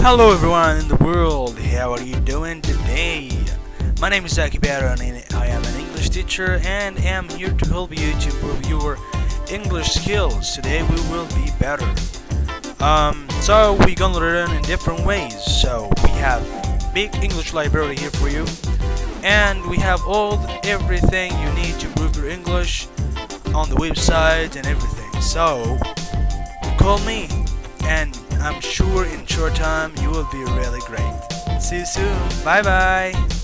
Hello everyone in the world, how are you doing today? My name is Zaki Baron and I am an English teacher and am here to help you to improve your English skills. Today we will be better. Um, so we're gonna learn in different ways. So we have big English library here for you and we have all everything you need to improve your English on the website and everything. So call me and I'm sure in short time you will be really great. See you soon. Bye bye.